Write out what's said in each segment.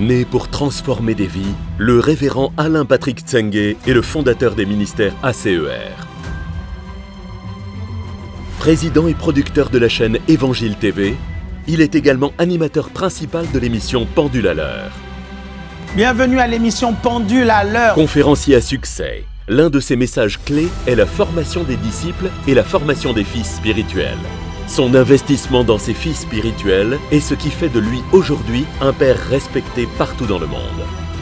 Né pour transformer des vies, le révérend Alain Patrick Tsenge est le fondateur des ministères ACER. Président et producteur de la chaîne Évangile TV, il est également animateur principal de l'émission Pendule à l'heure. Bienvenue à l'émission Pendule à l'heure. Conférencier à succès, l'un de ses messages clés est la formation des disciples et la formation des fils spirituels. Son investissement dans ses fils spirituels est ce qui fait de lui aujourd'hui un père respecté partout dans le monde.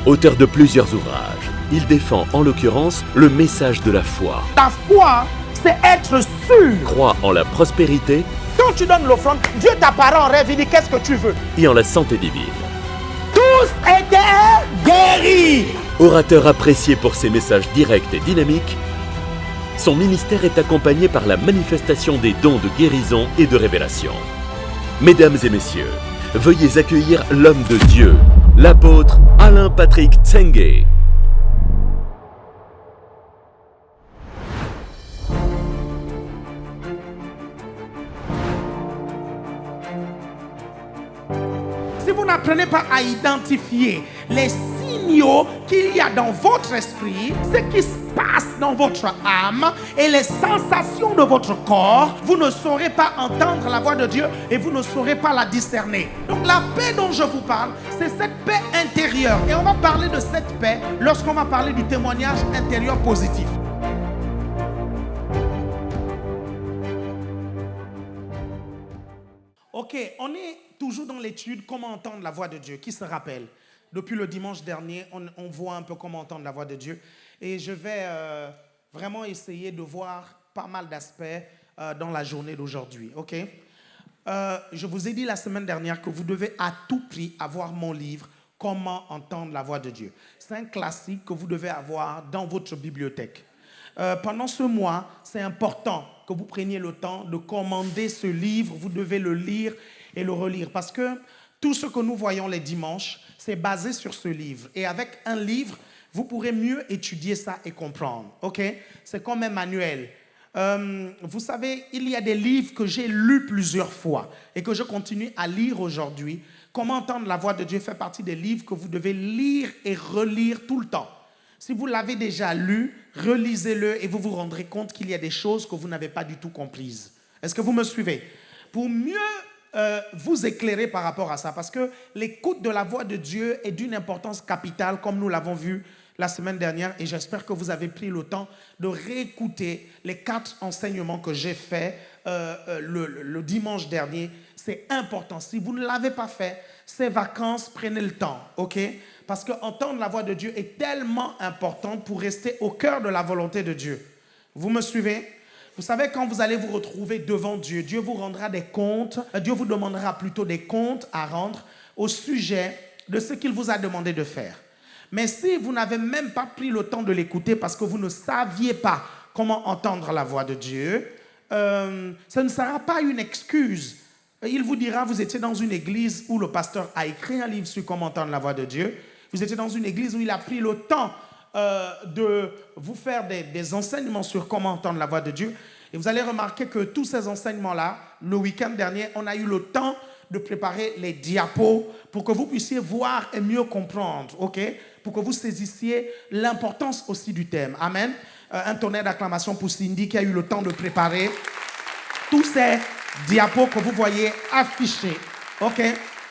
Auteur de plusieurs ouvrages, il défend en l'occurrence le message de la foi. Ta foi, c'est être sûr. Croit en la prospérité Quand tu donnes l'offrande, Dieu t'apparaît en rêve, il dit qu'est-ce que tu veux? et en la santé divine. Tous étaient guéris. Orateur apprécié pour ses messages directs et dynamiques, son ministère est accompagné par la manifestation des dons de guérison et de révélation. Mesdames et messieurs, veuillez accueillir l'homme de Dieu, l'apôtre Alain Patrick Tsenge. Si vous n'apprenez pas à identifier les signaux qu'il y a dans votre esprit, ce qui passe dans votre âme et les sensations de votre corps, vous ne saurez pas entendre la voix de Dieu et vous ne saurez pas la discerner. Donc la paix dont je vous parle, c'est cette paix intérieure. Et on va parler de cette paix lorsqu'on va parler du témoignage intérieur positif. Ok, on est toujours dans l'étude comment entendre la voix de Dieu. Qui se rappelle? Depuis le dimanche dernier, on, on voit un peu comment entendre la voix de Dieu. Et je vais euh, vraiment essayer de voir pas mal d'aspects euh, dans la journée d'aujourd'hui. Ok? Euh, Je vous ai dit la semaine dernière que vous devez à tout prix avoir mon livre Comment entendre la voix de Dieu. C'est un classique que vous devez avoir dans votre bibliothèque. Pendant ce mois, c'est important que vous preniez le temps de commander ce livre. Vous devez le lire et le relire parce que tout ce que nous voyons les dimanches, c'est basé sur ce livre. Et avec un livre, vous pourrez mieux étudier ça et comprendre. OK? C'est comme un manuel. Euh, vous savez, il y a des livres que j'ai lus plusieurs fois et que je continue à lire aujourd'hui. Comment entendre la voix de Dieu fait partie des livres que vous devez lire et relire tout le temps. Si vous l'avez déjà lu, relisez-le et vous vous rendrez compte qu'il y a des choses que vous n'avez pas du tout comprises. Est-ce que vous me suivez? Pour mieux euh, vous éclairer par rapport à ça, parce que l'écoute de la voix de Dieu est d'une importance capitale, comme nous l'avons vu la semaine dernière, et j'espère que vous avez pris le temps de réécouter les quatre enseignements que j'ai faits euh, euh, le, dimanche dernier. C'est important. Si vous ne l'avez pas fait, ces vacances, prenez le temps, ok? Parce que entendre la voix de Dieu est tellement importante pour rester au cœur de la volonté de Dieu. Vous me suivez? Vous savez, quand vous allez vous retrouver devant Dieu, Dieu vous rendra des comptes, euh, Dieu vous demandera plutôt des comptes à rendre au sujet de ce qu'il vous a demandé de faire. Mais si vous n'avez même pas pris le temps de l'écouter parce que vous ne saviez pas comment entendre la voix de Dieu, euh, ce ne sera pas une excuse. Il vous dira, vous étiez dans une église où le pasteur a écrit un livre sur comment entendre la voix de Dieu. Vous étiez dans une église où il a pris le temps euh, de vous faire des, enseignements sur comment entendre la voix de Dieu. Et vous allez remarquer que tous ces enseignements-là, le week-end dernier, on a eu le temps de préparer les diapos pour que vous puissiez voir et mieux comprendre, ok? Pour que vous saisissiez l'importance aussi du thème. Amen. Euh, un tonnerre d'acclamation pour Cindy qui a eu le temps de préparer tous ces diapos que vous voyez affichés, ok?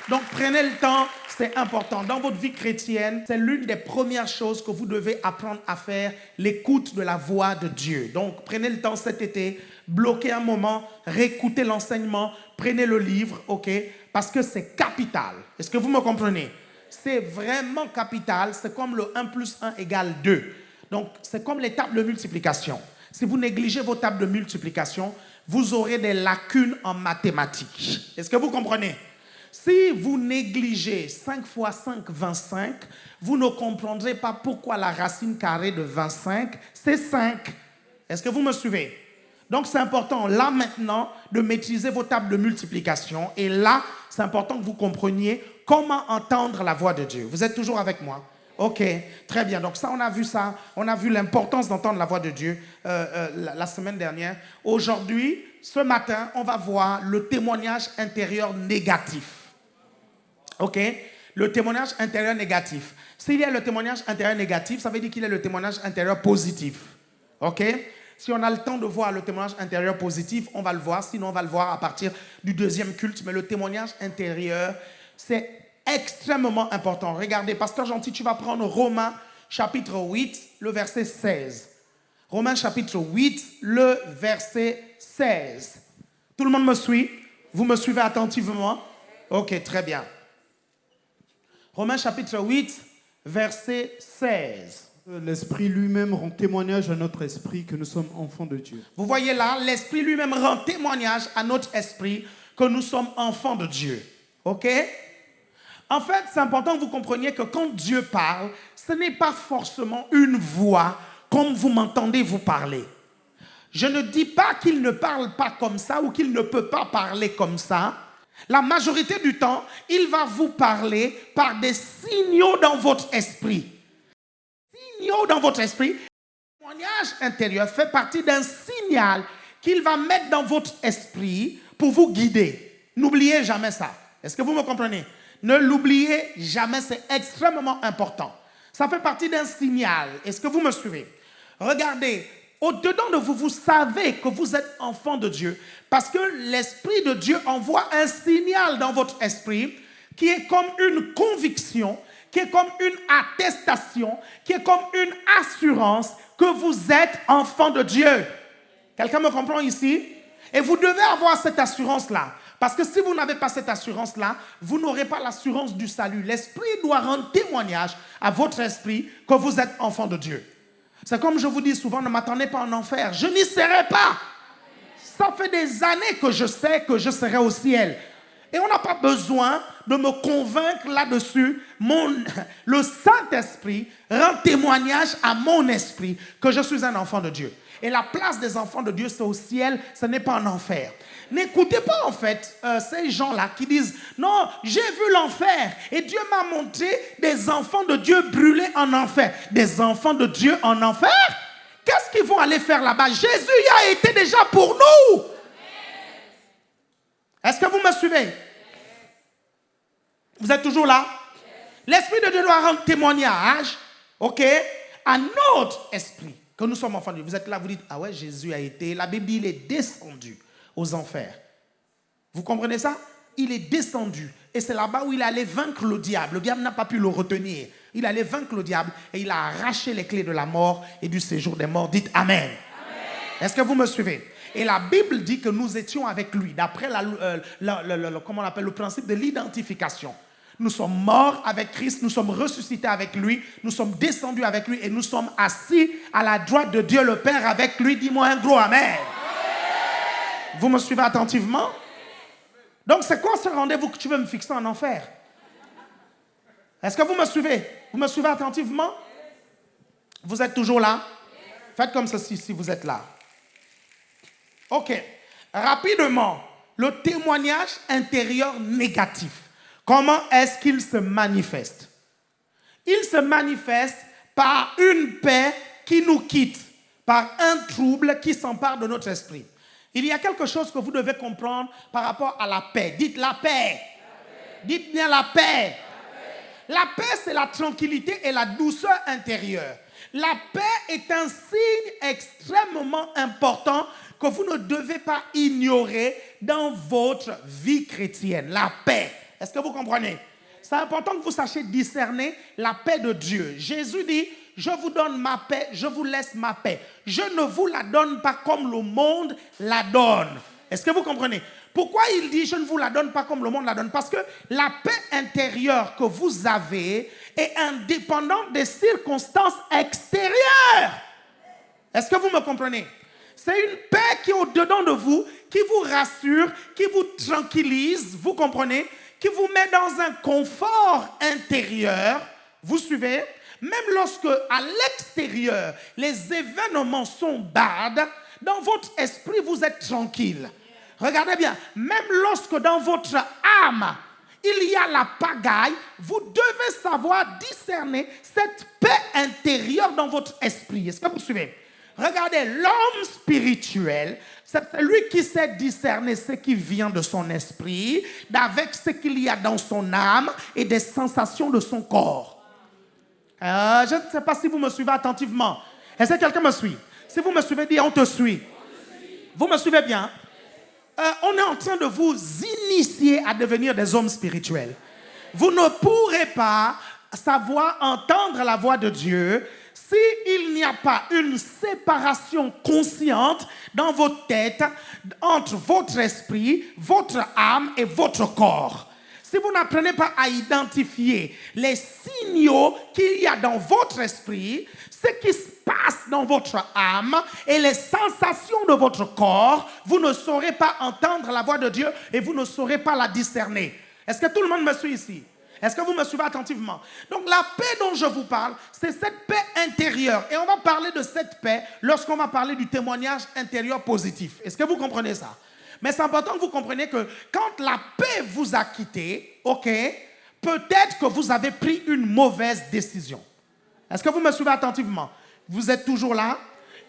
Donc prenez le temps, c'est important. Dans votre vie chrétienne, c'est l'une des premières choses que vous devez apprendre à faire, l'écoute de la voix de Dieu. Donc prenez le temps cet été, bloquez un moment, réécoutez l'enseignement, prenez le livre, ok? Parce que c'est capital. Est-ce que vous me comprenez? C'est vraiment capital. C'est comme le 1 plus 1 égale 2. Donc c'est comme les tables de multiplication. Si vous négligez vos tables de multiplication, vous aurez des lacunes en mathématiques. Est-ce que vous comprenez? Si vous négligez 5 fois 5, 25, vous ne comprendrez pas pourquoi la racine carrée de 25, c'est 5. Est-ce que vous me suivez? Donc c'est important là maintenant de maîtriser vos tables de multiplication. Et là, c'est important que vous compreniez comment entendre la voix de Dieu. Vous êtes toujours avec moi? Ok, très bien. Donc ça, on a vu ça. On a vu l'importance d'entendre la voix de Dieu euh, euh, la, la semaine dernière. Aujourd'hui, ce matin, on va voir le témoignage intérieur négatif. OK? Le témoignage intérieur négatif. S'il y a le témoignage intérieur négatif, ça veut dire qu'il y a le témoignage intérieur positif. OK? Si on a le temps de voir le témoignage intérieur positif, on va le voir. Sinon, on va le voir à partir du deuxième culte. Mais le témoignage intérieur, c'est extrêmement important. Regardez, Pasteur Gentil, tu vas prendre Romains chapitre 8, le verset 16. Romains chapitre 8, le verset 16. Tout le monde me suit? Vous me suivez attentivement? Ok, très bien. Romains chapitre 8, verset 16. L'Esprit lui-même rend témoignage à notre esprit que nous sommes enfants de Dieu. Vous voyez là, l'Esprit lui-même rend témoignage à notre esprit que nous sommes enfants de Dieu. OK? En fait, c'est important que vous compreniez que quand Dieu parle, ce n'est pas forcément une voix comme vous m'entendez vous parler. Je ne dis pas qu'il ne parle pas comme ça ou qu'il ne peut pas parler comme ça. La majorité du temps, il va vous parler par des signaux dans votre esprit. Signaux dans votre esprit. Le témoignage intérieur fait partie d'un signal qu'il va mettre dans votre esprit pour vous guider. N'oubliez jamais ça. Est-ce que vous me comprenez? Ne l'oubliez jamais, c'est extrêmement important. Ça fait partie d'un signal. Est-ce que vous me suivez? Regardez, au-dedans de vous, vous savez que vous êtes enfant de Dieu parce que l'Esprit de Dieu envoie un signal dans votre esprit qui est comme une conviction, qui est comme une attestation, qui est comme une assurance que vous êtes enfant de Dieu. Quelqu'un me comprend ici? Et vous devez avoir cette assurance-là. Parce que si vous n'avez pas cette assurance-là, vous n'aurez pas l'assurance du salut. L'Esprit doit rendre témoignage à votre esprit que vous êtes enfant de Dieu. C'est comme je vous dis souvent, ne m'attendez pas en enfer. Je n'y serai pas. Ça fait des années que je sais que je serai au ciel. Et on n'a pas besoin de me convaincre là-dessus. le Saint-Esprit rend témoignage à mon esprit que je suis un enfant de Dieu. Et la place des enfants de Dieu, c'est au ciel, ce n'est pas en enfer. N'écoutez pas en fait euh, ces gens-là qui disent, non, j'ai vu l'enfer et Dieu m'a montré des enfants de Dieu brûlés en enfer. Des enfants de Dieu en enfer? Qu'est-ce qu'ils vont aller faire là-bas? Jésus y a été déjà pour nous. Est-ce que vous me suivez? Vous êtes toujours là? L'Esprit de Dieu doit rendre témoignage, ok, à notre esprit. Que nous sommes enfants de Dieu. Vous êtes là, vous dites, ah ouais, Jésus a été, la Bible il est descendu aux enfers. Vous comprenez ça? Il est descendu. Et c'est là-bas où il allait vaincre le diable. Le diable n'a pas pu le retenir. Il allait vaincre le diable et il a arraché les clés de la mort et du séjour des morts. Dites Amen. Amen. Est-ce que vous me suivez? Et la Bible dit que nous étions avec lui, d'après la, euh, on appelle, le principe de l'identification. Nous sommes morts avec Christ, nous sommes ressuscités avec lui, nous sommes descendus avec lui et nous sommes assis à la droite de Dieu le Père avec lui. Dis-moi un gros Amen. Vous me suivez attentivement? Donc c'est quoi ce rendez-vous que tu veux me fixer en enfer? Est-ce que vous me suivez? Vous me suivez attentivement? Vous êtes toujours là? Faites comme ceci si vous êtes là. Ok. Rapidement, le témoignage intérieur négatif. Comment est-ce qu'il se manifeste? Il se manifeste par une paix qui nous quitte, par un trouble qui s'empare de notre esprit. Il y a quelque chose que vous devez comprendre par rapport à la paix. Dites la paix. Dites bien la paix. La paix, c'est la tranquillité et la douceur intérieure. La paix est un signe extrêmement important que vous ne devez pas ignorer dans votre vie chrétienne. La paix. Est-ce que vous comprenez? C'est important que vous sachiez discerner la paix de Dieu. Jésus dit, je vous donne ma paix, je vous laisse ma paix. Je ne vous la donne pas comme le monde la donne. Est-ce que vous comprenez? Pourquoi il dit je ne vous la donne pas comme le monde la donne? Parce que la paix intérieure que vous avez est indépendante des circonstances extérieures. Est-ce que vous me comprenez? C'est une paix qui est au-dedans de vous, qui vous rassure, qui vous tranquillise, vous comprenez? Qui vous met dans un confort intérieur. Vous suivez? Même lorsque à l'extérieur les événements sont bad, dans votre esprit vous êtes tranquille. Regardez bien, même lorsque dans votre âme il y a la pagaille, vous devez savoir discerner cette paix intérieure dans votre esprit. Est-ce que vous suivez? Regardez, l'homme spirituel C'est celui qui sait discerner ce qui vient de son esprit, d'avec ce qu'il y a dans son âme et des sensations de son corps. Euh, je ne sais pas si vous me suivez attentivement. Est-ce que quelqu'un me suit? Si vous me suivez, dis on te suit. Vous me suivez bien? Euh, On est en train de vous initier à devenir des hommes spirituels. Vous ne pourrez pas savoir entendre la voix de Dieu s'il n'y a pas une séparation consciente dans votre tête entre votre esprit, votre âme et votre corps. Si vous n'apprenez pas à identifier les signaux qu'il y a dans votre esprit, ce qui se passe dans votre âme et les sensations de votre corps, vous ne saurez pas entendre la voix de Dieu et vous ne saurez pas la discerner. Est-ce que tout le monde me suit ici? Est-ce que vous me suivez attentivement? Donc la paix dont je vous parle, c'est cette paix intérieure. Et on va parler de cette paix lorsqu'on va parler du témoignage intérieur positif. Est-ce que vous comprenez ça? Mais c'est important que vous compreniez que quand la paix vous a quitté, ok, peut-être que vous avez pris une mauvaise décision. Est-ce que vous me suivez attentivement? Vous êtes toujours là?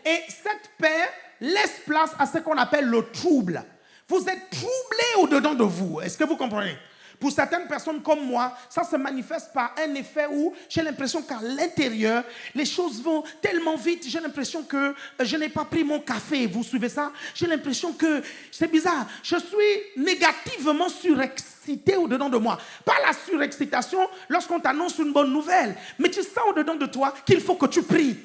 Et cette paix laisse place à ce qu'on appelle le trouble. Vous êtes troublé au-dedans de vous. Est-ce que vous comprenez? Pour certaines personnes comme moi, ça se manifeste par un effet où j'ai l'impression qu'à l'intérieur, les choses vont tellement vite. J'ai l'impression que euh, je n'ai pas pris mon café. Vous suivez ça? J'ai l'impression que c'est bizarre. Je suis négativement surexcité au-dedans de moi. Pas la surexcitation lorsqu'on t'annonce une bonne nouvelle, mais tu sens au-dedans de toi qu'il faut que tu pries.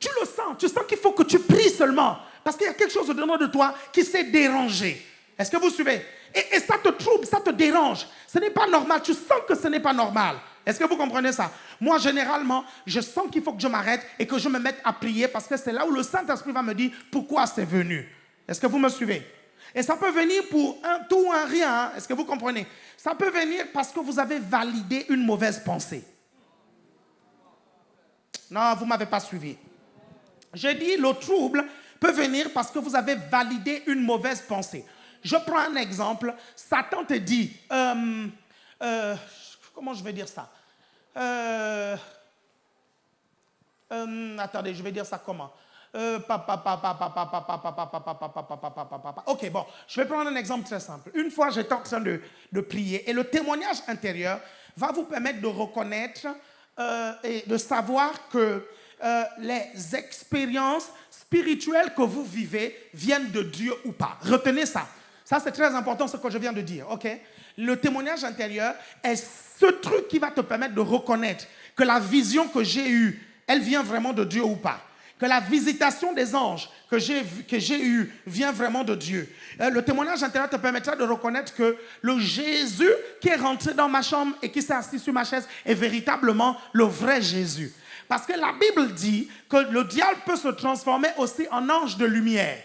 Tu le sens, tu sens qu'il faut que tu pries seulement. Parce qu'il y a quelque chose au-dedans de toi qui s'est dérangé. Est-ce que vous suivez? Et, ça te trouble, ça te dérange. Ce n'est pas normal. Tu sens que ce n'est pas normal. Est-ce que vous comprenez ça? Moi, généralement, je sens qu'il faut que je m'arrête et que je me mette à prier parce que c'est là où le Saint-Esprit va me dire pourquoi c'est venu. Est-ce que vous me suivez? Et ça peut venir pour un tout ou un rien. Hein. Est-ce que vous comprenez? Ça peut venir parce que vous avez validé une mauvaise pensée. Non, vous ne m'avez pas suivi. J'ai dit le trouble peut venir parce que vous avez validé une mauvaise pensée. Je prends un exemple. Satan te dit, euh, euh, comment je vais dire ça Attendez, je vais dire ça comment Ok, bon, je vais prendre un exemple très simple. Une fois, j'étais en train de, de, prier et le témoignage intérieur va vous permettre de reconnaître et de savoir que les expériences spirituelles que vous vivez viennent de Dieu ou pas. Retenez ça. Ça, c'est très important ce que je viens de dire, ok? Le témoignage intérieur est ce truc qui va te permettre de reconnaître que la vision que j'ai eue, elle vient vraiment de Dieu ou pas. Que la visitation des anges que j'ai eue vient vraiment de Dieu. Euh, le témoignage intérieur te permettra de reconnaître que le Jésus qui est rentré dans ma chambre et qui s'est assis sur ma chaise est véritablement le vrai Jésus. Parce que la Bible dit que le diable peut se transformer aussi en ange de lumière.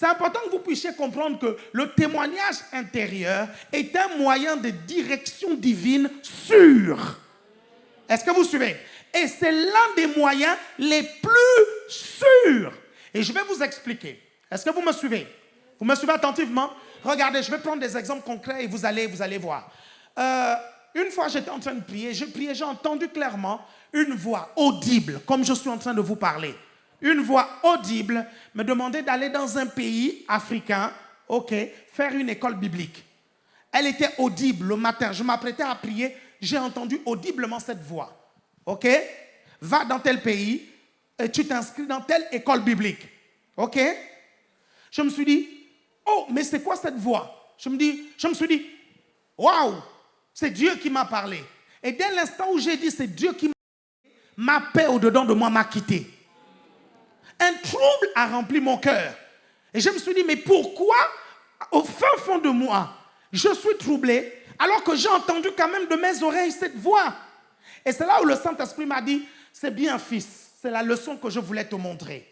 C'est important que vous puissiez comprendre que le témoignage intérieur est un moyen de direction divine sûr. Est-ce que vous suivez? Et c'est l'un des moyens les plus sûrs. Et je vais vous expliquer. Est-ce que vous me suivez? Vous me suivez attentivement? Regardez, je vais prendre des exemples concrets et vous allez, vous allez voir. Euh, une fois, j'étais en train de prier. Je priais, j'ai entendu clairement une voix audible, comme je suis en train de vous parler une voix audible me demandait d'aller dans un pays africain, ok, faire une école biblique. Elle était audible le matin. Je m'apprêtais à prier. J'ai entendu audiblement cette voix. Ok Va dans tel pays et tu t'inscris dans telle école biblique. Ok Je me suis dit, oh, mais c'est quoi cette voix? Je me, dis, je me suis dit, waouh, c'est Dieu qui m'a parlé. Et dès l'instant où j'ai dit c'est Dieu qui m'a parlé, ma paix au-dedans de moi m'a quitté un trouble a rempli mon cœur. Et je me suis dit, mais pourquoi, au fin fond de moi, je suis troublé, alors que j'ai entendu quand même de mes oreilles cette voix Et c'est là où le Saint-Esprit m'a dit, c'est bien fils, c'est la leçon que je voulais te montrer.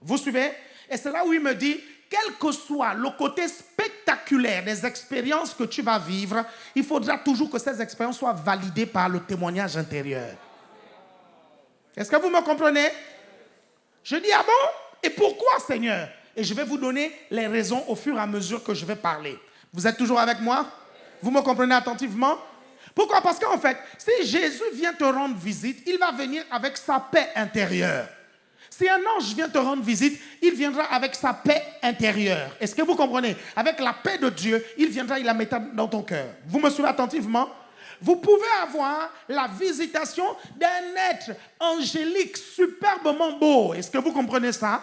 Vous suivez? Et c'est là où il me dit, quel que soit le côté spectaculaire des expériences que tu vas vivre, il faudra toujours que ces expériences soient validées par le témoignage intérieur. Est-ce que vous me comprenez? Je dis, ah bon? Et pourquoi, Seigneur? Et je vais vous donner les raisons au fur et à mesure que je vais parler. Vous êtes toujours avec moi? Vous me comprenez attentivement? Pourquoi? Parce qu'en fait, si Jésus vient te rendre visite, il va venir avec sa paix intérieure. Si un ange vient te rendre visite, il viendra avec sa paix intérieure. Est-ce que vous comprenez? Avec la paix de Dieu, il viendra, il la mettra dans ton cœur. Vous me suivez attentivement? Vous pouvez avoir la visitation d'un être angélique superbement beau. Est-ce que vous comprenez ça?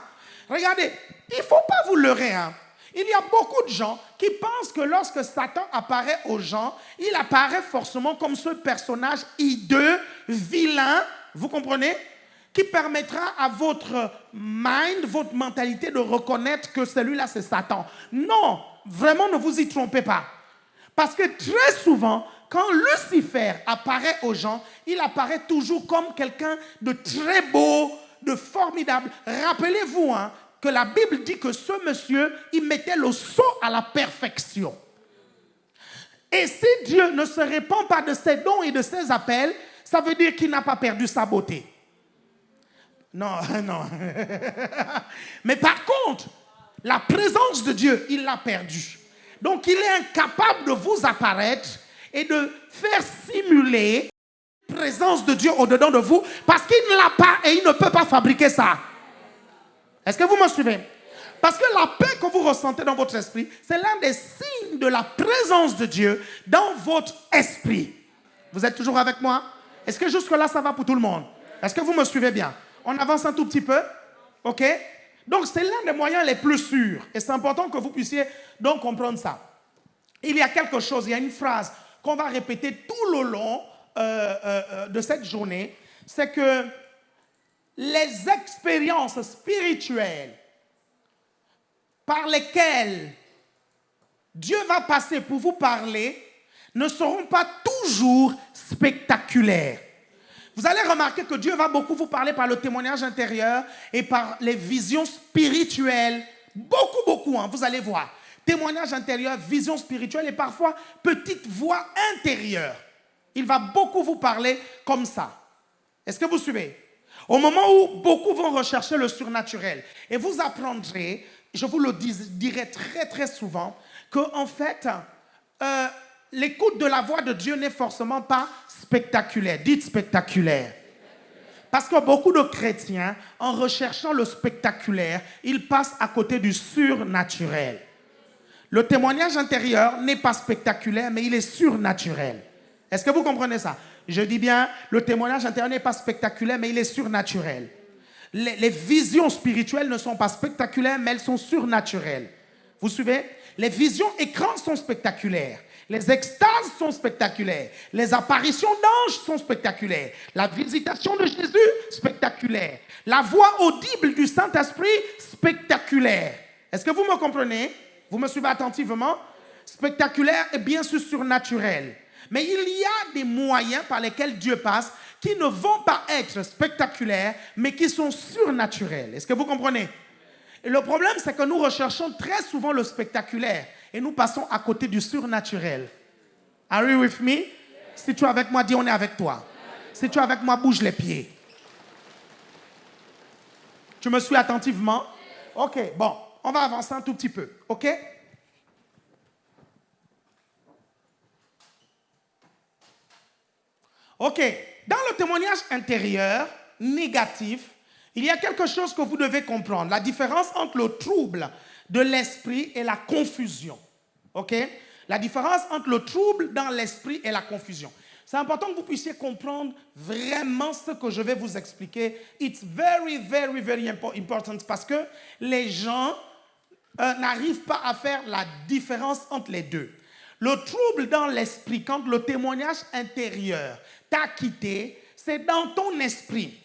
Regardez, il ne faut pas vous leurrer. Hein. Il y a beaucoup de gens qui pensent que lorsque Satan apparaît aux gens, il apparaît forcément comme ce personnage hideux, vilain, vous comprenez? Qui permettra à votre mind, votre mentalité de reconnaître que celui-là c'est Satan. Non, vraiment ne vous y trompez pas. Parce que très souvent, quand Lucifer apparaît aux gens, il apparaît toujours comme quelqu'un de très beau, de formidable. Rappelez-vous, hein, que la Bible dit que ce monsieur, il mettait le saut à la perfection. Et si Dieu ne se répand pas de ses dons et de ses appels, ça veut dire qu'il n'a pas perdu sa beauté. Non, non. Mais par contre, la présence de Dieu, il l'a perdue. Donc il est incapable de vous apparaître et de faire simuler la présence de Dieu au-dedans de vous parce qu'il ne l'a pas et il ne peut pas fabriquer ça. Est-ce que vous me suivez? Parce que la paix que vous ressentez dans votre esprit, c'est l'un des signes de la présence de Dieu dans votre esprit. Vous êtes toujours avec moi? Est-ce que jusque-là, ça va pour tout le monde? Est-ce que vous me suivez bien? On avance un tout petit peu OK? Donc, c'est l'un des moyens les plus sûrs. Et c'est important que vous puissiez donc comprendre ça. Il y a quelque chose, il y a une phrase qu'on va répéter tout le long euh, euh, euh, de cette journée. C'est que les expériences spirituelles par lesquelles Dieu va passer pour vous parler ne seront pas toujours spectaculaires. Vous allez remarquer que Dieu va beaucoup vous parler par le témoignage intérieur et par les visions spirituelles. Beaucoup, beaucoup, hein, vous allez voir. Témoignage intérieur, vision spirituelle et parfois petite voix intérieure. Il va beaucoup vous parler comme ça. Est-ce que vous suivez? Au moment où beaucoup vont rechercher le surnaturel, et vous apprendrez, je vous le dirai très très souvent, que en fait, euh, l'écoute de la voix de Dieu n'est forcément pas spectaculaire. Dites spectaculaire. Parce que beaucoup de chrétiens, en recherchant le spectaculaire, ils passent à côté du surnaturel. Le témoignage intérieur n'est pas spectaculaire, mais il est surnaturel. Est-ce que vous comprenez ça? Je dis bien, le témoignage intérieur n'est pas spectaculaire, mais il est surnaturel. Les, visions spirituelles ne sont pas spectaculaires, mais elles sont surnaturelles. Vous suivez? Les visions écrans sont spectaculaires. Les extases sont spectaculaires. Les apparitions d'anges sont spectaculaires. La visitation de Jésus, spectaculaire. La voix audible du Saint-Esprit, spectaculaire. Est-ce que vous me comprenez? Vous me suivez attentivement? Spectaculaire et bien sûr surnaturel. Mais il y a des moyens par lesquels Dieu passe qui ne vont pas être spectaculaires, mais qui sont surnaturels. Est-ce que vous comprenez? Le problème, c'est que nous recherchons très souvent le spectaculaire et nous passons à côté du surnaturel. Are you with me? Si tu es avec moi, dis on est avec toi. Si tu es avec moi, bouge les pieds. Tu me suis attentivement? Ok, bon, on va avancer un tout petit peu. Ok? Ok, dans le témoignage intérieur négatif, il y a quelque chose que vous devez comprendre. La différence entre le trouble de l'esprit et la confusion. Ok? La différence entre le trouble dans l'esprit et la confusion. C'est important que vous puissiez comprendre vraiment ce que je vais vous expliquer. It's very, very, very important parce que les gens euh, n'arrivent pas à faire la différence entre les deux. Le trouble dans l'esprit, quand le témoignage intérieur t'a quitté, c'est dans ton esprit,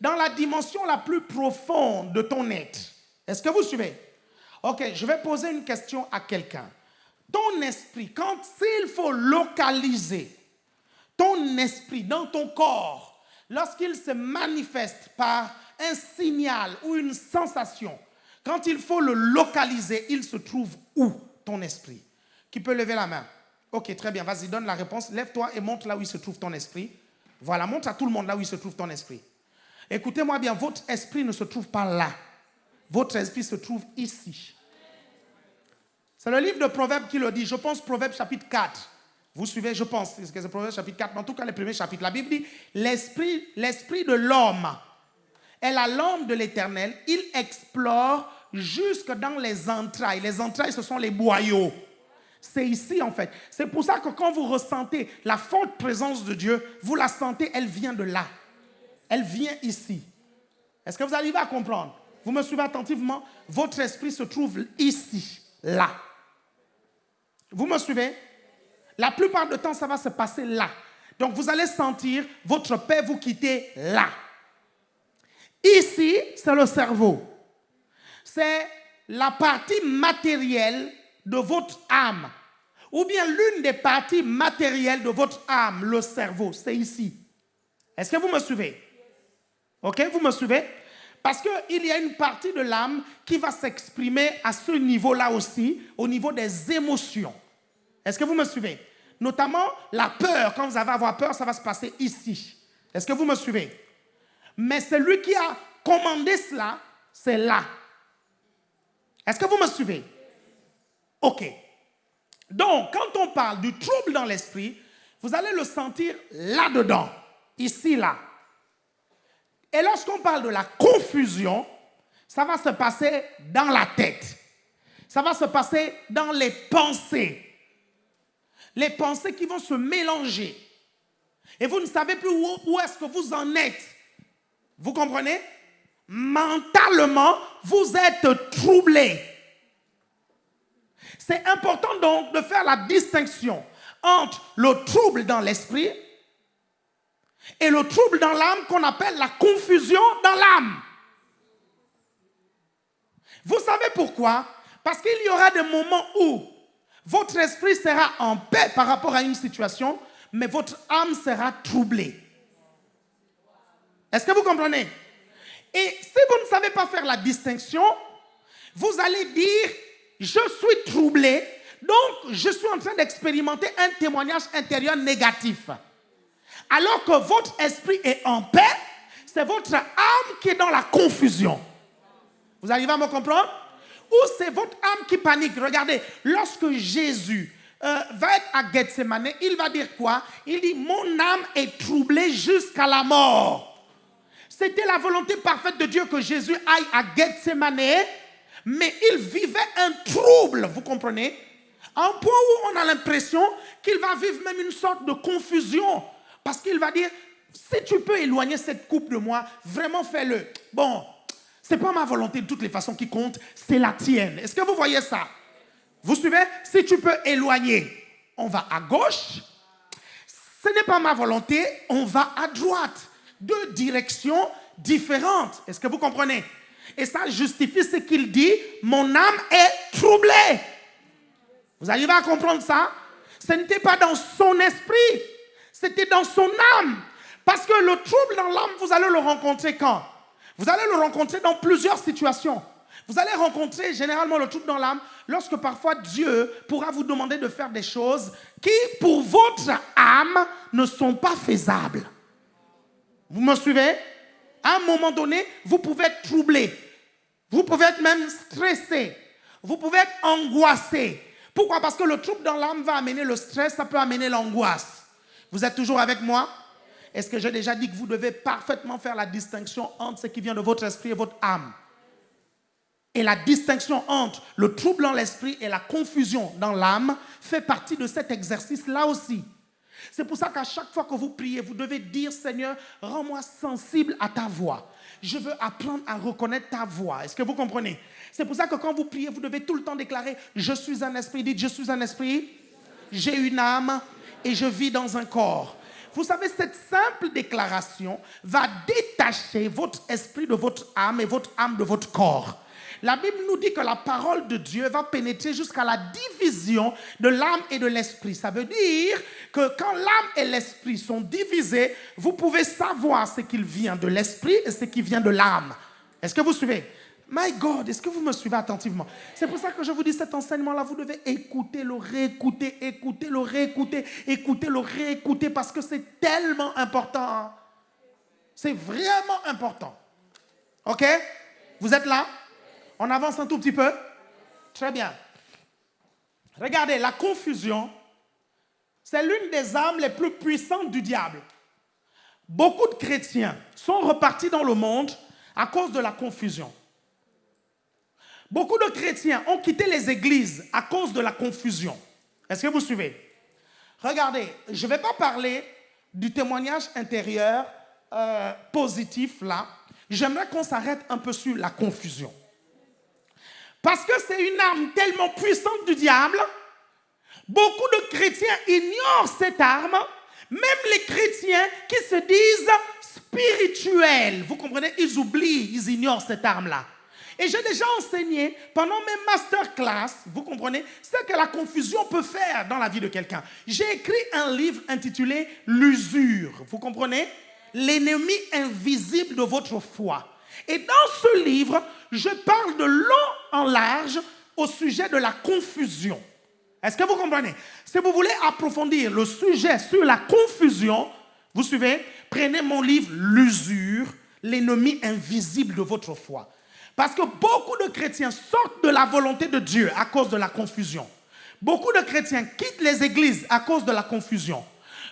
dans la dimension la plus profonde de ton être. Est-ce que vous suivez? Ok, je vais poser une question à quelqu'un. Ton esprit, quand s'il faut localiser ton esprit dans ton corps, lorsqu'il se manifeste par un signal ou une sensation, quand il faut le localiser, il se trouve où ton esprit? Qui peut lever la main? Ok, très bien, vas-y, donne la réponse. Lève-toi et montre là où se trouve ton esprit. Voilà, montre à tout le monde là où se trouve ton esprit. Écoutez-moi bien, votre esprit ne se trouve pas là. Votre esprit se trouve ici. C'est le livre de Proverbes qui le dit. Je pense Proverbes chapitre 4. Vous suivez, je pense, que c'est Proverbes chapitre 4, mais en tout cas les premiers chapitres. La Bible dit, l'esprit, l'esprit de l'homme est la lampe de l'éternel. Il explore jusque dans les entrailles. Les entrailles, ce sont les boyaux. C'est ici en fait. C'est pour ça que quand vous ressentez la forte présence de Dieu, vous la sentez, elle vient de là. Elle vient ici. Est-ce que vous arrivez à comprendre? Vous me suivez attentivement? Votre esprit se trouve ici, là. Vous me suivez? La plupart du temps, ça va se passer là. Donc vous allez sentir votre paix vous quitter là. Ici, c'est le cerveau. C'est la partie matérielle de votre âme. Ou bien l'une des parties matérielles de votre âme, le cerveau, c'est ici. Est-ce que vous me suivez? Ok, vous me suivez? Parce qu'il y a une partie de l'âme qui va s'exprimer à ce niveau-là aussi, au niveau des émotions. Est-ce que vous me suivez? Notamment la peur, quand vous allez avoir peur, ça va se passer ici. Est-ce que vous me suivez? Mais celui qui a commandé cela, c'est là. Est-ce que vous me suivez? Ok. Donc, quand on parle du trouble dans l'esprit, vous allez le sentir là-dedans, ici, là. Et lorsqu'on parle de la confusion, ça va se passer dans la tête. Ça va se passer dans les pensées. Les pensées qui vont se mélanger. Et vous ne savez plus où, est-ce que vous en êtes. Vous comprenez? Mentalement, vous êtes troublé. C'est important donc de faire la distinction entre le trouble dans l'esprit et le trouble dans l'âme qu'on appelle la confusion dans l'âme. Vous savez pourquoi? Parce qu'il y aura des moments où votre esprit sera en paix par rapport à une situation, mais votre âme sera troublée. Est-ce que vous comprenez? Et si vous ne savez pas faire la distinction, vous allez dire je suis troublé, donc je suis en train d'expérimenter un témoignage intérieur négatif. Alors que votre esprit est en paix, c'est votre âme qui est dans la confusion. Vous arrivez à me comprendre? Ou c'est votre âme qui panique. Regardez, lorsque Jésus euh, va être à Gethsemane, il va dire quoi? Il dit, mon âme est troublée jusqu'à la mort. C'était la volonté parfaite de Dieu que Jésus aille à Gethsemane mais il vivait un trouble, vous comprenez? À un point où on a l'impression qu'il va vivre même une sorte de confusion. Parce qu'il va dire, si tu peux éloigner cette coupe de moi, vraiment fais-le. Bon, c'est pas ma volonté de toutes les façons qui compte, c'est la tienne. Est-ce que vous voyez ça? Vous suivez? Si tu peux éloigner, on va à gauche. Ce n'est pas ma volonté, on va à droite. Deux directions différentes. Est-ce que vous comprenez? Et ça justifie ce qu'il dit, mon âme est troublée. Vous arrivez à comprendre ça? Ce n'était pas dans son esprit, c'était dans son âme. Parce que le trouble dans l'âme, vous allez le rencontrer quand? Vous allez le rencontrer dans plusieurs situations. Vous allez rencontrer généralement le trouble dans l'âme lorsque parfois Dieu pourra vous demander de faire des choses qui, pour votre âme, ne sont pas faisables. Vous me suivez? À un moment donné, vous pouvez être troublé. Vous pouvez être même stressé. Vous pouvez être angoissé. Pourquoi? Parce que le trouble dans l'âme va amener le stress, ça peut amener l'angoisse. Vous êtes toujours avec moi? Est-ce que j'ai déjà dit que vous devez parfaitement faire la distinction entre ce qui vient de votre esprit et votre âme? Et la distinction entre le trouble dans l'esprit et la confusion dans l'âme fait partie de cet exercice-là aussi. C'est pour ça qu'à chaque fois que vous priez, vous devez dire, Seigneur, rends-moi sensible à ta voix je veux apprendre à reconnaître ta voix. Est-ce que vous comprenez? C'est pour ça que quand vous priez, vous devez tout le temps déclarer, je suis un esprit. Dites, je suis un esprit, j'ai une âme et je vis dans un corps. Vous savez, cette simple déclaration va détacher votre esprit de votre âme et votre âme de votre corps. La Bible nous dit que la parole de Dieu va pénétrer jusqu'à la division de l'âme et de l'esprit. Ça veut dire que quand l'âme et l'esprit sont divisés, vous pouvez savoir ce qui vient de l'esprit et ce qui vient de l'âme. Est-ce que vous suivez? My God, est-ce que vous me suivez attentivement? C'est pour ça que je vous dis cet enseignement-là, vous devez écouter, le réécouter, écouter, le réécouter, écouter, le réécouter, parce que c'est tellement important. C'est vraiment important. OK? Vous êtes là? On avance un tout petit peu? Très bien. Regardez, la confusion, c'est l'une des armes les plus puissantes du diable. Beaucoup de chrétiens sont repartis dans le monde à cause de la confusion. Beaucoup de chrétiens ont quitté les églises à cause de la confusion. Est-ce que vous suivez? Regardez, je ne vais pas parler du témoignage intérieur euh, positif là. J'aimerais qu'on s'arrête un peu sur la confusion. Parce que c'est une arme tellement puissante du diable. Beaucoup de chrétiens ignorent cette arme. Même les chrétiens qui se disent spirituels, vous comprenez, ils oublient, ils ignorent cette arme-là. Et j'ai déjà enseigné pendant mes masterclass, vous comprenez, ce que la confusion peut faire dans la vie de quelqu'un. J'ai écrit un livre intitulé L'usure, vous comprenez? L'ennemi invisible de votre foi. Et dans ce livre, je parle de long en large au sujet de la confusion. Est-ce que vous comprenez? Si vous voulez approfondir le sujet sur la confusion, vous suivez Prenez mon livre L'usure, l'ennemi invisible de votre foi. Parce que beaucoup de chrétiens sortent de la volonté de Dieu à cause de la confusion. Beaucoup de chrétiens quittent les églises à cause de la confusion.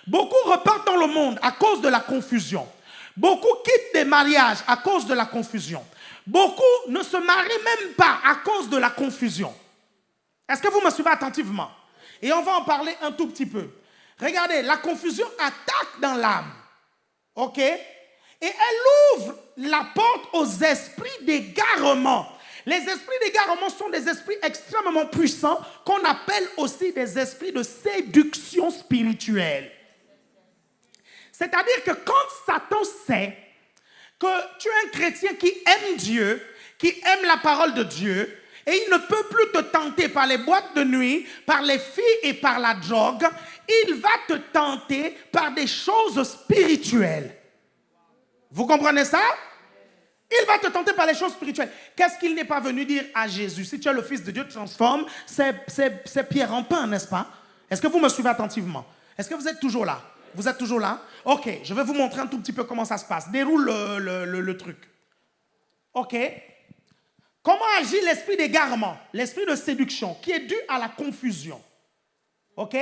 Beaucoup repartent dans le monde à cause de la confusion. Beaucoup quittent des mariages à cause de la confusion. Beaucoup ne se marient même pas à cause de la confusion. Est-ce que vous me suivez attentivement? Et on va en parler un tout petit peu. Regardez, la confusion attaque dans l'âme. OK? Et elle ouvre la porte aux esprits d'égarement. Les esprits d'égarement sont des esprits extrêmement puissants qu'on appelle aussi des esprits de séduction spirituelle. C'est-à-dire que quand Satan sait que tu es un chrétien qui aime Dieu, qui aime la parole de Dieu, et il ne peut plus te tenter par les boîtes de nuit, par les filles et par la drogue, il va te tenter par des choses spirituelles. Vous comprenez ça? Il va te tenter par les choses spirituelles. Qu'est-ce qu'il n'est pas venu dire à Jésus? Si tu es le Fils de Dieu, transforme. Ces pierres en pain, n'est-ce pas? Est-ce que vous me suivez attentivement? Est-ce que vous êtes toujours là? Vous êtes toujours là? Ok, je vais vous montrer un tout petit peu comment ça se passe. Déroule le, truc. Ok Comment agit l'esprit d'égarement, l'esprit de séduction, qui est dû à la confusion Ok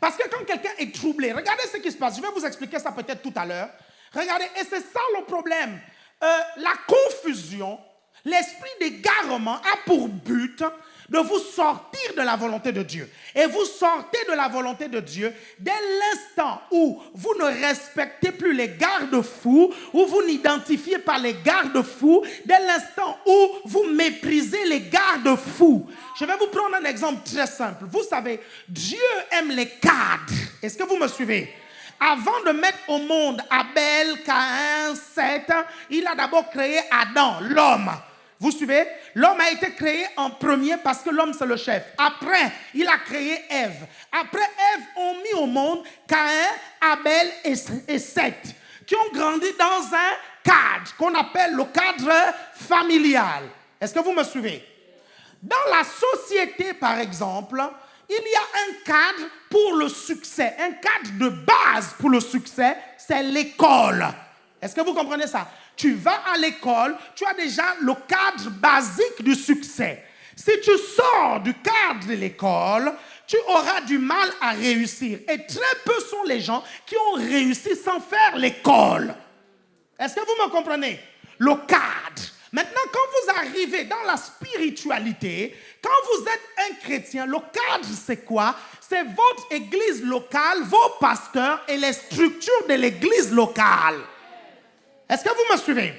Parce que quand quelqu'un est troublé, regardez ce qui se passe. Je vais vous expliquer ça peut-être tout à l'heure. Regardez, et c'est ça le problème. Euh, la confusion, l'esprit d'égarement a pour but de vous sortir de la volonté de Dieu. Et vous sortez de la volonté de Dieu dès l'instant où vous ne respectez plus les garde-fous, où vous n'identifiez pas les garde-fous, dès l'instant où vous méprisez les garde-fous. Je vais vous prendre un exemple très simple. Vous savez, Dieu aime les cadres. Est-ce que vous me suivez? Avant de mettre au monde Abel, Caïn, Seth, il a d'abord créé Adam, l'homme. Vous suivez? L'homme a été créé en premier parce que l'homme c'est le chef. Après, il a créé Ève. Après Ève, ont mis au monde Caïn, Abel et Seth, qui ont grandi dans un cadre qu'on appelle le cadre familial. Est-ce que vous me suivez? Dans la société, par exemple, il y a un cadre pour le succès, un cadre de base pour le succès, c'est l'école. Est-ce que vous comprenez ça? Tu vas à l'école, tu as déjà le cadre basique du succès. Si tu sors du cadre de l'école, tu auras du mal à réussir. Et très peu sont les gens qui ont réussi sans faire l'école. Est-ce que vous me comprenez? Le cadre. Maintenant, quand vous arrivez dans la spiritualité, quand vous êtes un chrétien, le cadre, c'est quoi? C'est votre église locale, vos pasteurs et les structures de l'église locale. Est-ce que vous me suivez?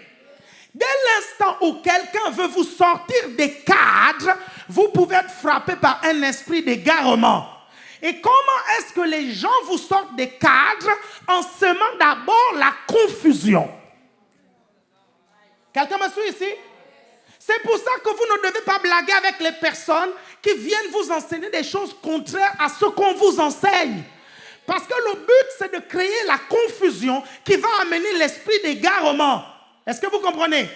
Dès l'instant où quelqu'un veut vous sortir des cadres, vous pouvez être frappé par un esprit d'égarement. Et comment est-ce que les gens vous sortent des cadres en semant d'abord la confusion? Quelqu'un me suit ici? C'est pour ça que vous ne devez pas blaguer avec les personnes qui viennent vous enseigner des choses contraires à ce qu'on vous enseigne. Parce que le but, c'est de créer la confusion qui va amener l'esprit d'égarement. Est-ce que vous comprenez?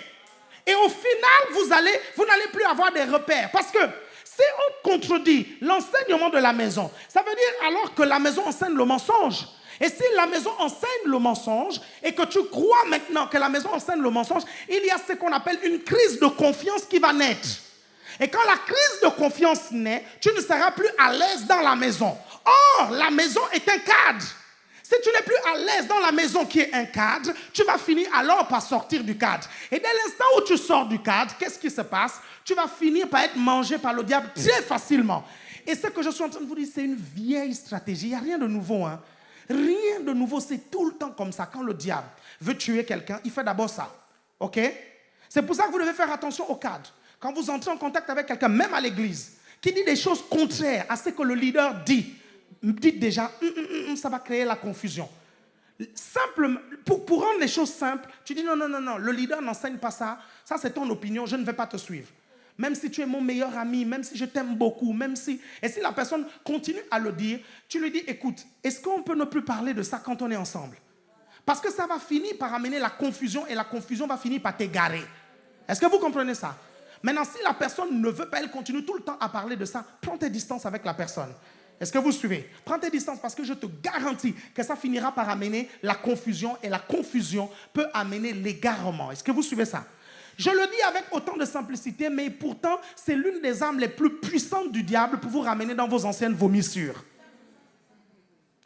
Et au final, vous allez, vous n'allez plus avoir des repères. Parce que si on contredit l'enseignement de la maison, ça veut dire alors que la maison enseigne le mensonge. Et si la maison enseigne le mensonge et que tu crois maintenant que la maison enseigne le mensonge, il y a ce qu'on appelle une crise de confiance qui va naître. Et quand la crise de confiance naît, tu ne seras plus à l'aise dans la maison. Or, la maison est un cadre. Si tu n'es plus à l'aise dans la maison qui est un cadre, tu vas finir alors par sortir du cadre. Et dès l'instant où tu sors du cadre, qu'est-ce qui se passe? Tu vas finir par être mangé par le diable très facilement. Et ce que je suis en train de vous dire, c'est une vieille stratégie. Il n'y a rien de nouveau. Hein. Rien de nouveau, c'est tout le temps comme ça. Quand le diable veut tuer quelqu'un, il fait d'abord ça. OK? C'est pour ça que vous devez faire attention au cadre. Quand vous entrez en contact avec quelqu'un, même à l'église, qui dit des choses contraires à ce que le leader dit, dites déjà, hum, hum, hum, ça va créer la confusion. Pour, pour rendre les choses simples, tu dis non, non, non, non, le leader n'enseigne pas ça, ça c'est ton opinion, je ne vais pas te suivre. Même si tu es mon meilleur ami, même si je t'aime beaucoup, même si... Et si la personne continue à le dire, tu lui dis, écoute, est-ce qu'on peut ne plus parler de ça quand on est ensemble? Parce que ça va finir par amener la confusion et la confusion va finir par t'égarer. Est-ce que vous comprenez ça? Maintenant, si la personne ne veut pas, elle continue tout le temps à parler de ça, prends tes distances avec la personne. Est-ce que vous suivez? Prends tes distances parce que je te garantis que ça finira par amener la confusion et la confusion peut amener l'égarement. Est-ce que vous suivez ça? Je le dis avec autant de simplicité, mais pourtant, c'est l'une des armes les plus puissantes du diable pour vous ramener dans vos anciennes vomissures.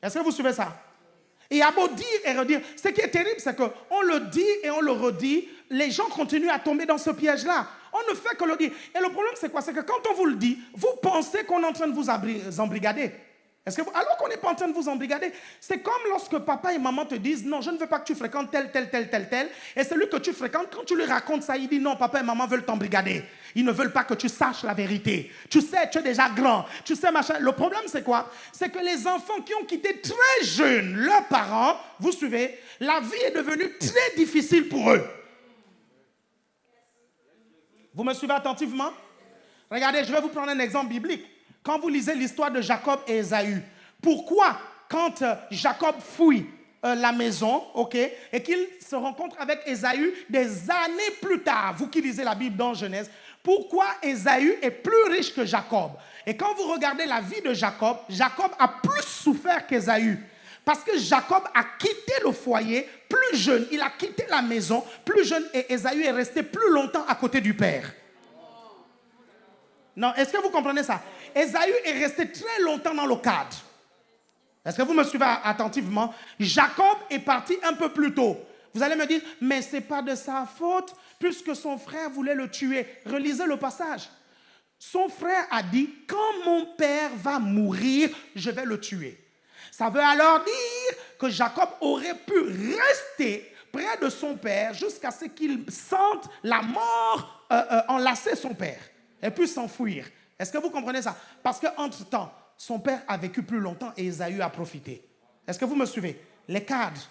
Est-ce que vous suivez ça? Et à beau dire et redire, ce qui est terrible, c'est qu'on le dit et on le redit, les gens continuent à tomber dans ce piège-là. On ne fait que le dire. Et le problème, c'est quoi? C'est que quand on vous le dit, vous pensez qu'on est en train de vous embrigader. Que alors qu'on n'est pas en train de vous embrigader, c'est comme lorsque papa et maman te disent non, je ne veux pas que tu fréquentes tel, tel, tel, tel, tel. Et celui que tu fréquentes, quand tu lui racontes ça, il dit non, papa et maman veulent t'embrigader. Ils ne veulent pas que tu saches la vérité. Tu sais, tu es déjà grand. Tu sais, machin. Le problème, c'est quoi? C'est que les enfants qui ont quitté très jeunes leurs parents, vous suivez, la vie est devenue très difficile pour eux. Vous me suivez attentivement? Regardez, je vais vous prendre un exemple biblique. Quand vous lisez l'histoire de Jacob et Esaü, pourquoi quand euh, Jacob fouille euh, la maison, ok, et qu'il se rencontre avec Esaü des années plus tard, vous qui lisez la Bible dans Genèse, pourquoi Esaü est plus riche que Jacob? Et quand vous regardez la vie de Jacob, Jacob a plus souffert qu'Esaü. Parce que Jacob a quitté le foyer plus jeune, il a quitté la maison plus jeune et Esaü est resté plus longtemps à côté du père. Non, est-ce que vous comprenez ça? Esaü est resté très longtemps dans le cadre. Est-ce que vous me suivez attentivement? Jacob est parti un peu plus tôt. Vous allez me dire, mais ce n'est pas de sa faute, puisque son frère voulait le tuer. Relisez le passage. Son frère a dit, quand mon père va mourir, je vais le tuer. Ça veut alors dire que Jacob aurait pu rester près de son père jusqu'à ce qu'il sente la mort euh, euh, enlacer son père et puis s'enfuir. Est-ce que vous comprenez ça? Parce qu'entre-temps, son père a vécu plus longtemps et Esaü a profité. Est-ce que vous me suivez? Les cadres.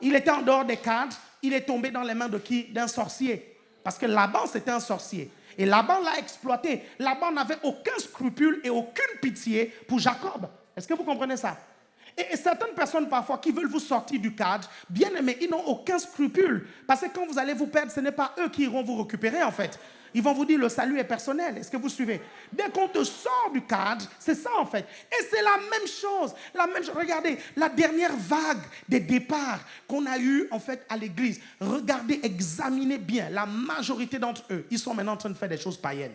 Il était en dehors des cadres, il est tombé dans les mains de qui? D'un sorcier. Parce que Laban, c'était un sorcier. Et Laban l'a exploité. Laban n'avait aucun scrupule et aucune pitié pour Jacob. Est-ce que vous comprenez ça? Et, certaines personnes parfois qui veulent vous sortir du cadre, bien aimés, ils n'ont aucun scrupule. Parce que quand vous allez vous perdre, ce n'est pas eux qui iront vous récupérer en fait. Ils vont vous dire le salut est personnel. Est-ce que vous suivez? Dès qu'on te sort du cadre, c'est ça en fait. Et c'est la même chose. La même Regardez, la dernière vague des départs qu'on a eu en fait à l'église. Regardez, examinez bien. La majorité d'entre eux, ils sont maintenant en train de faire des choses païennes.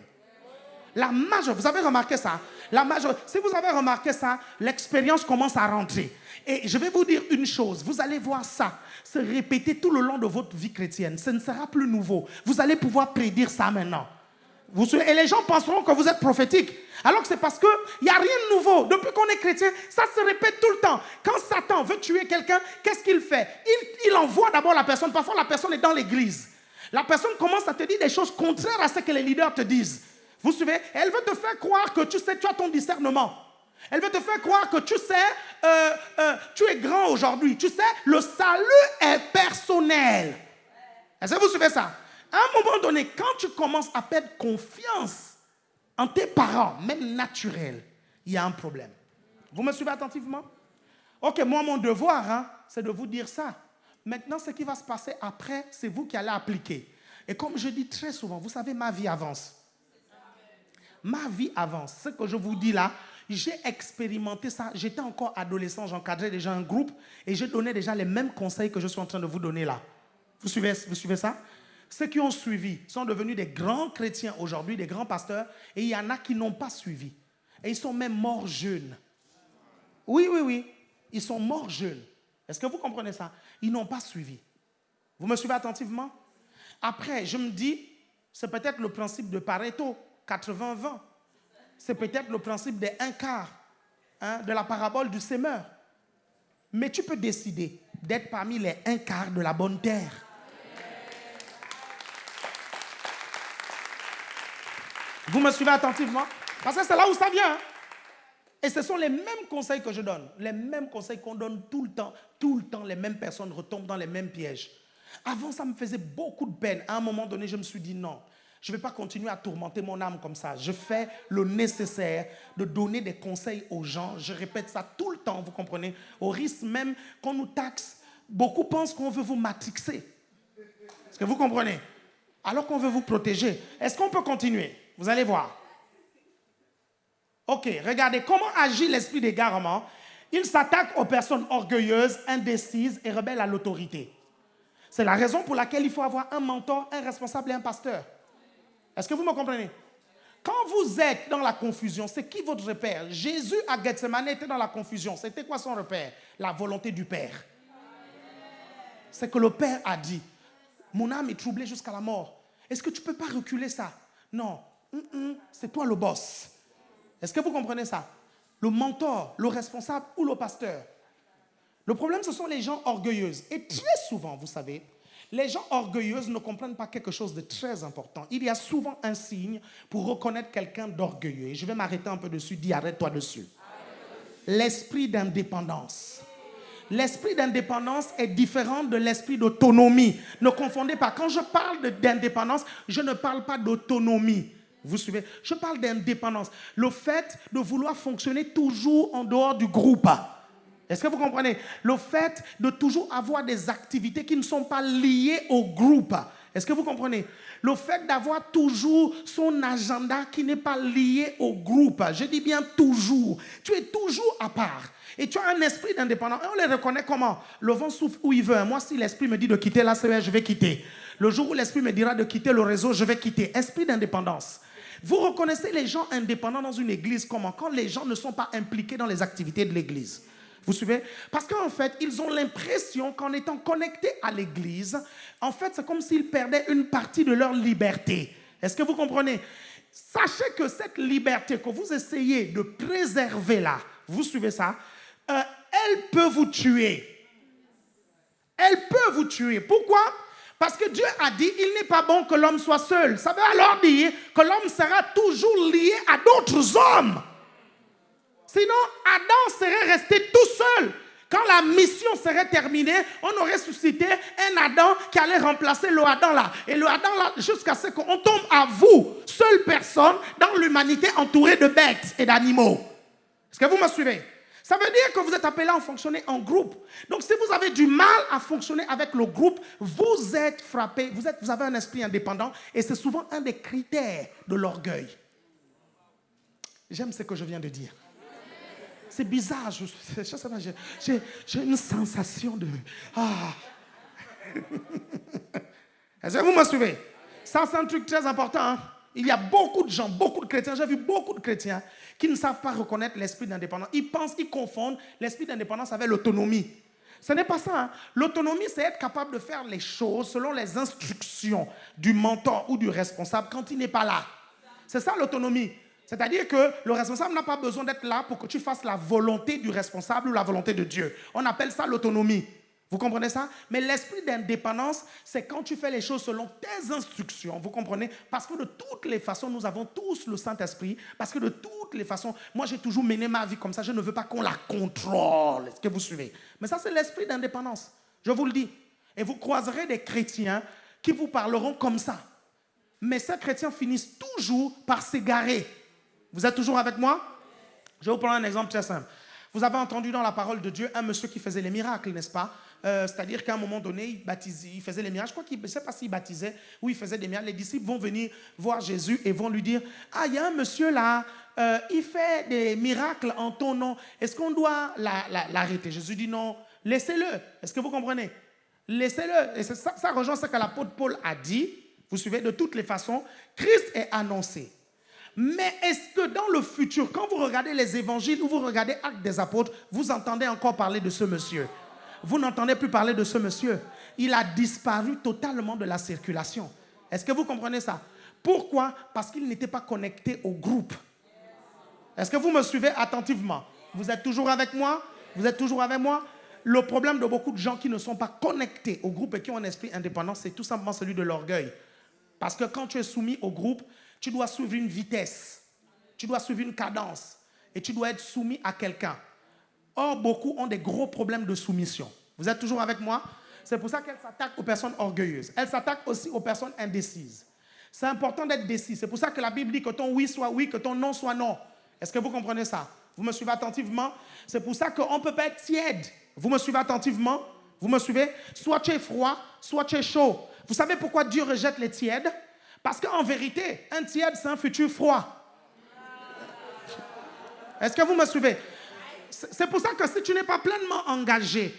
La majorité, vous avez remarqué ça? La majorité, si vous avez remarqué ça, l'expérience commence à rentrer. Et je vais vous dire une chose, vous allez voir ça se répéter tout le long de votre vie chrétienne. Ce ne sera plus nouveau. Vous allez pouvoir prédire ça maintenant. Et les gens penseront que vous êtes prophétique. Alors que c'est parce qu'il n'y a rien de nouveau. Depuis qu'on est chrétien, ça se répète tout le temps. Quand Satan veut tuer quelqu'un, qu'est-ce qu'il fait? Il, il envoie d'abord la personne. Parfois, la personne est dans l'église. La personne commence à te dire des choses contraires à ce que les leaders te disent. Vous suivez Elle veut te faire croire que tu sais, tu as ton discernement. Elle veut te faire croire que tu sais, euh, euh, tu es grand aujourd'hui. Tu sais, le salut est personnel. Est-ce que vous suivez ça? À un moment donné, quand tu commences à perdre confiance en tes parents, même naturels, il y a un problème. Vous me suivez attentivement? Ok, moi, mon devoir, hein, c'est de vous dire ça. Maintenant, ce qui va se passer après, c'est vous qui allez appliquer. Et comme je dis très souvent, vous savez, ma vie avance ma vie avance. Ce que je vous dis là, j'ai expérimenté ça. J'étais encore adolescent, j'encadrais déjà un groupe et j'ai donné déjà les mêmes conseils que je suis en train de vous donner là. Vous suivez, vous suivez ça? Ceux qui ont suivi sont devenus des grands chrétiens aujourd'hui, des grands pasteurs, et il y en a qui n'ont pas suivi. Et ils sont même morts jeunes. Oui, oui, oui. Ils sont morts jeunes. Est-ce que vous comprenez ça? Ils n'ont pas suivi. Vous me suivez attentivement? Après, je me dis, c'est peut-être le principe de Pareto, 80-20. C'est peut-être le principe des un quart, hein, de la parabole du semeur. Mais tu peux décider d'être parmi les un quart de la bonne terre. Vous me suivez attentivement? Parce que c'est là où ça vient. Hein. Et ce sont les mêmes conseils que je donne, les mêmes conseils qu'on donne tout le temps. Tout le temps, les mêmes personnes retombent dans les mêmes pièges. Avant, ça me faisait beaucoup de peine. À un moment donné, je me suis dit non, je ne vais pas continuer à tourmenter mon âme comme ça. Je fais le nécessaire de donner des conseils aux gens. Je répète ça tout le temps, vous comprenez? Au risque même qu'on nous taxe. Beaucoup pensent qu'on veut vous matrixer. Est-ce que vous comprenez? Alors qu'on veut vous protéger. Est-ce qu'on peut continuer? Vous allez voir. Ok, regardez comment agit l'esprit d'égarement. Il s'attaque aux personnes orgueilleuses, indécises et rebelles à l'autorité. C'est la raison pour laquelle il faut avoir un mentor, un responsable et un pasteur. Est-ce que vous me comprenez? Quand vous êtes dans la confusion, c'est qui votre repère? Jésus à Gethsemane était dans la confusion. C'était quoi son repère? La volonté du Père. C'est que le Père a dit, mon âme est troublée jusqu'à la mort. Est-ce que tu ne peux pas reculer ça? Non, c'est toi le boss. Est-ce que vous comprenez ça? Le mentor, le responsable ou le pasteur? Le problème, ce sont les gens orgueilleuses. Et très souvent, vous savez, les gens orgueilleuses ne comprennent pas quelque chose de très important. Il y a souvent un signe pour reconnaître quelqu'un d'orgueilleux. Et je vais m'arrêter un peu dessus, dis arrête-toi dessus. L'esprit d'indépendance. L'esprit d'indépendance est différent de l'esprit d'autonomie. Ne confondez pas. Quand je parle d'indépendance, je ne parle pas d'autonomie. Vous suivez? Je parle d'indépendance. Le fait de vouloir fonctionner toujours en dehors du groupe. Est-ce que vous comprenez? Le fait de toujours avoir des activités qui ne sont pas liées au groupe. Est-ce que vous comprenez? Le fait d'avoir toujours son agenda qui n'est pas lié au groupe. Je dis bien toujours. Tu es toujours à part. Et tu as un esprit d'indépendance. Et on les reconnaît comment? Le vent souffle où il veut. Moi, si l'esprit me dit de quitter la CER, je vais quitter. Le jour où l'esprit me dira de quitter le réseau, je vais quitter. Esprit d'indépendance. Vous reconnaissez les gens indépendants dans une église comment? Quand les gens ne sont pas impliqués dans les activités de l'église. Vous suivez? Parce qu'en fait, ils ont l'impression qu'en étant connectés à l'église, en fait, c'est comme s'ils perdaient une partie de leur liberté. Est-ce que vous comprenez? Sachez que cette liberté que vous essayez de préserver là, vous suivez ça, euh, elle peut vous tuer. Elle peut vous tuer. Pourquoi? Parce que Dieu a dit, il n'est pas bon que l'homme soit seul. Ça veut alors dire que l'homme sera toujours lié à d'autres hommes. Sinon, Adam serait resté tout seul. Quand la mission serait terminée, on aurait suscité un Adam qui allait remplacer le Adam là. Et le Adam là, jusqu'à ce qu'on tombe à vous, seule personne dans l'humanité entourée de bêtes et d'animaux. Est-ce que vous me suivez? Ça veut dire que vous êtes appelé à fonctionner en groupe. Donc si vous avez du mal à fonctionner avec le groupe, vous êtes frappé, vous, vous avez un esprit indépendant et c'est souvent un des critères de l'orgueil. J'aime ce que je viens de dire. C'est bizarre, j'ai une sensation de... Ah. Est-ce que vous me suivez? Ça, c'est un truc très important. Hein. Il y a beaucoup de gens, beaucoup de chrétiens, j'ai vu beaucoup de chrétiens qui ne savent pas reconnaître l'esprit d'indépendance. Ils pensent, ils confondent l'esprit d'indépendance avec l'autonomie. Ce n'est pas ça. Hein. L'autonomie, c'est être capable de faire les choses selon les instructions du mentor ou du responsable quand il n'est pas là. C'est ça l'autonomie. C'est-à-dire que le responsable n'a pas besoin d'être là pour que tu fasses la volonté du responsable ou la volonté de Dieu. On appelle ça l'autonomie. Vous comprenez ça? Mais l'esprit d'indépendance, c'est quand tu fais les choses selon tes instructions. Vous comprenez? Parce que de toutes les façons, nous avons tous le Saint-Esprit. Parce que de toutes les façons, moi j'ai toujours mené ma vie comme ça. Je ne veux pas qu'on la contrôle. Est-ce que vous suivez? Mais ça, c'est l'esprit d'indépendance. Je vous le dis. Et vous croiserez des chrétiens qui vous parleront comme ça. Mais ces chrétiens finissent toujours par s'égarer. Vous êtes toujours avec moi? Je vais vous prendre un exemple très simple. Vous avez entendu dans la parole de Dieu un monsieur qui faisait les miracles, n'est-ce pas? Euh, c'est-à-dire qu'à un moment donné, il, il faisait les miracles. Je crois qu'il ne sait pas s'il baptisait ou il faisait des miracles. Les disciples vont venir voir Jésus et vont lui dire Ah, il y a un monsieur là, euh, il fait des miracles en ton nom. Est-ce qu'on doit l'arrêter? Jésus dit Non, laissez-le. Est-ce que vous comprenez? Laissez-le. Et ça, ça rejoint ce que l'apôtre Paul a dit. Vous suivez De toutes les façons, Christ est annoncé. Mais est-ce que dans le futur, quand vous regardez les évangiles ou vous regardez Actes des apôtres, vous entendez encore parler de ce monsieur? Vous n'entendez plus parler de ce monsieur. Il a disparu totalement de la circulation. Est-ce que vous comprenez ça? Pourquoi? Parce qu'il n'était pas connecté au groupe. Est-ce que vous me suivez attentivement? Vous êtes toujours avec moi? Vous êtes toujours avec moi? Le problème de beaucoup de gens qui ne sont pas connectés au groupe et qui ont un esprit indépendant, c'est tout simplement celui de l'orgueil. Parce que quand tu es soumis au groupe, tu dois suivre une vitesse, tu dois suivre une cadence et tu dois être soumis à quelqu'un. Or, beaucoup ont des gros problèmes de soumission. Vous êtes toujours avec moi? C'est pour ça qu'elle s'attaque aux personnes orgueilleuses. Elle s'attaque aussi aux personnes indécises. C'est important d'être décis. C'est pour ça que la Bible dit que ton oui soit oui, que ton non soit non. Est-ce que vous comprenez ça? Vous me suivez attentivement? C'est pour ça qu'on ne peut pas être tiède. Vous me suivez attentivement? Vous me suivez? Soit tu es froid, soit tu es chaud. Vous savez pourquoi Dieu rejette les tièdes? Parce qu'en vérité, un tiède, c'est un futur froid. Est-ce que vous me suivez? C'est pour ça que si tu n'es pas pleinement engagé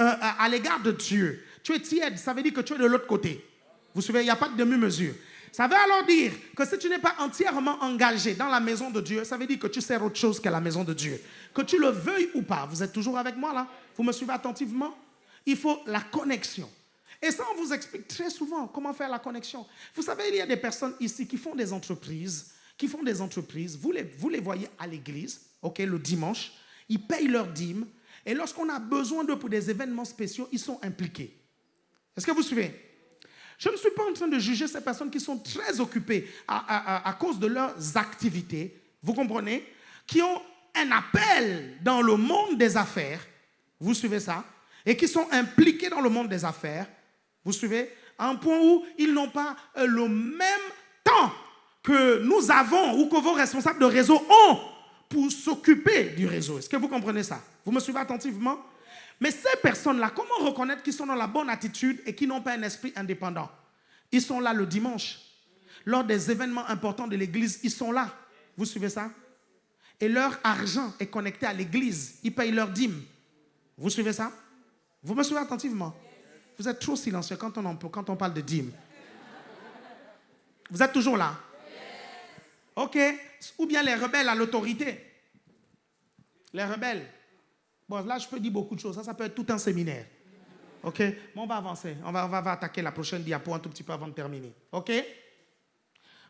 euh, à, l'égard de Dieu, tu es tiède, ça veut dire que tu es de l'autre côté. Vous suivez, il n'y a pas de demi-mesure. Ça veut alors dire que si tu n'es pas entièrement engagé dans la maison de Dieu, ça veut dire que tu sers autre chose que la maison de Dieu. Que tu le veuilles ou pas, vous êtes toujours avec moi là? Vous me suivez attentivement? Il faut la connexion. Et ça, on vous explique très souvent comment faire la connexion. Vous savez, il y a des personnes ici qui font des entreprises qui font des entreprises, vous les, vous les voyez à l'église, ok, le dimanche, ils payent leurs dîmes, et lorsqu'on a besoin d'eux pour des événements spéciaux, ils sont impliqués. Est-ce que vous suivez? Je ne suis pas en train de juger ces personnes qui sont très occupées à, à cause de leurs activités, vous comprenez, qui ont un appel dans le monde des affaires, vous suivez ça, et qui sont impliqués dans le monde des affaires, vous suivez, à un point où ils n'ont pas euh, le même temps que nous avons ou que vos responsables de réseau ont pour s'occuper du réseau. Est-ce que vous comprenez ça? Vous me suivez attentivement? Mais ces personnes-là, comment reconnaître qu'ils sont dans la bonne attitude et qu'ils n'ont pas un esprit indépendant? Ils sont là le dimanche. Lors des événements importants de l'église, ils sont là. Vous suivez ça? Et leur argent est connecté à l'église. Ils payent leur dîme. Vous suivez ça? Vous me suivez attentivement? Vous êtes trop silencieux quand on, quand on parle de dîme. Vous êtes toujours là Ok? Ou bien les rebelles à l'autorité. Les rebelles. Bon, là, je peux dire beaucoup de choses. Ça, ça peut être tout un séminaire. Ok? Bon, on va avancer. On va, on va attaquer la prochaine diapo un tout petit peu avant de terminer. Ok?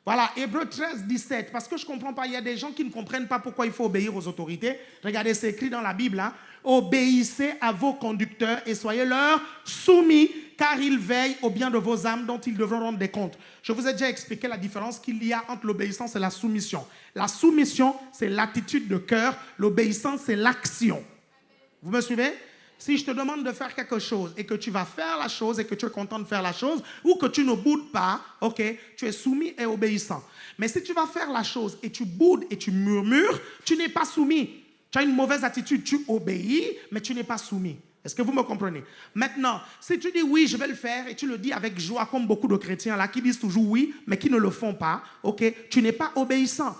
Voilà, Hébreu 13, 17. Parce que je ne comprends pas, il y a des gens qui ne comprennent pas pourquoi il faut obéir aux autorités. Regardez, c'est écrit dans la Bible. Hein. Obéissez à vos conducteurs et soyez leur soumis, car ils veillent au bien de vos âmes dont ils devront rendre des comptes. Je vous ai déjà expliqué la différence qu'il y a entre l'obéissance et la soumission. La soumission, c'est l'attitude de cœur. L'obéissance, c'est l'action. Vous me suivez? Si je te demande de faire quelque chose et que tu vas faire la chose et que tu es content de faire la chose ou que tu ne boudes pas, ok, tu es soumis et obéissant. Mais si tu vas faire la chose et tu boudes et tu murmures, tu n'es pas soumis. Tu as une mauvaise attitude, tu obéis, mais tu n'es pas soumis. Est-ce que vous me comprenez? Maintenant, si tu dis oui, je vais le faire et tu le dis avec joie, comme beaucoup de chrétiens là qui disent toujours oui, mais qui ne le font pas, ok, tu n'es pas obéissant.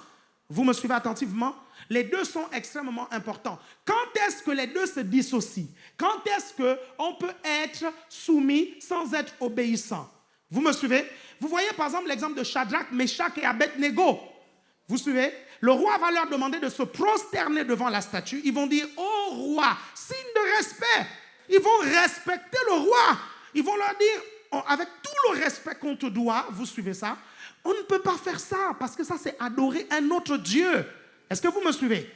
Vous me suivez attentivement? Les deux sont extrêmement importants. Quand est-ce que les deux se dissocient? Quand est-ce qu'on peut être soumis sans être obéissant? Vous me suivez? Vous voyez par exemple l'exemple de Shadrach, Meshach et Abednego. Vous suivez? Le roi va leur demander de se prosterner devant la statue. Ils vont dire, oh roi, signe de respect. Ils vont respecter le roi. Ils vont leur dire, avec tout le respect qu'on te doit, vous suivez ça On ne peut pas faire ça parce que ça c'est adorer un autre Dieu. Est-ce que vous me suivez?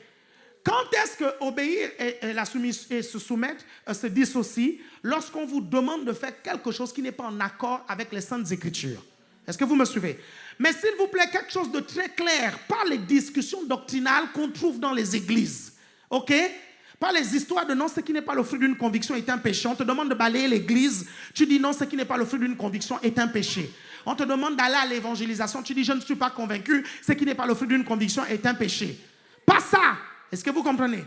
Quand est-ce que obéir et, se soumettre euh, se dissocient Lorsqu'on vous demande de faire quelque chose qui n'est pas en accord avec les saintes écritures? Est-ce que vous me suivez? Mais s'il vous plaît, quelque chose de très clair, pas les discussions doctrinales qu'on trouve dans les églises. OK? Pas les histoires de non, ce qui n'est pas le fruit d'une conviction est un péché. On te demande de balayer l'église, tu dis non, ce qui n'est pas le fruit d'une conviction est un péché. On te demande d'aller à l'évangélisation. Tu dis, je ne suis pas convaincu. Ce qui n'est pas le fruit d'une conviction est un péché. Pas ça. Est-ce que vous comprenez?